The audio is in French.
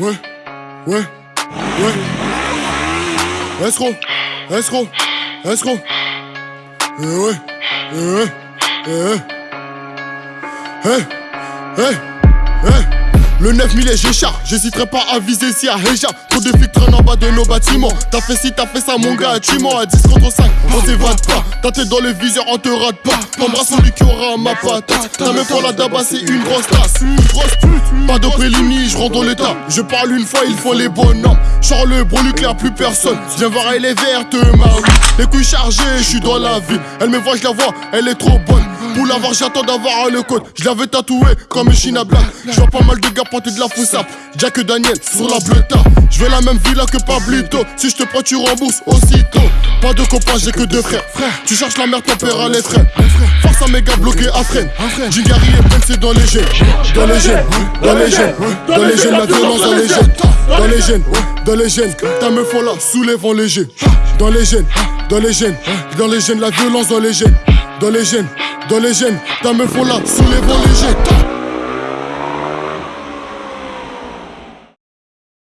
Ouais, ouais, ouais. Escroc, escroc, escroc. Eh ouais, eh ouais, eh ouais. Hey, hey, hey. Le 9000 est Géchard, j'hésiterai pas à viser si à Heja. Trop de flics en bas de nos bâtiments. T'as fait ci, t'as fait ça, mon gars, tu À 10 contre 5, on s'évade pas. Ta tête dans le viseur, on te rate pas. T'embrasses celui qui aura ma patate. Ta meuf pour la daba, c'est une grosse tasse. Une grosse. Pas de je rentre dans l'état. Je parle une fois, il faut les bonhommes. Charles le bro nucléaire, plus personne. Viens voir, elle est verte, ma Les couilles chargées, je suis dans la vie. Elle me voit, je la vois, elle est trop bonne. Pour l'avoir, j'attends d'avoir le code. Je l'avais tatoué comme China Black. Je vois pas mal de gars porter de la foussap. Jack Daniel sur la bleuta. Je veux la même villa que Pablito. Si je te prends, tu rembourses aussitôt. Pas de copains, j'ai que deux frères. Tu cherches la merde, ton père a les frères. Mes gars bloqués à freine. Gigari et c'est dans les gènes. Dans les gènes, dans les gènes, dans les gènes, la violence dans les gènes. Dans les gènes, dans les gènes. Ta meuf là, soulève léger. Dans les gènes, dans les gènes, dans les gènes, la violence dans les gènes. Dans les gènes, dans les gènes, ta meuf là, soulève léger.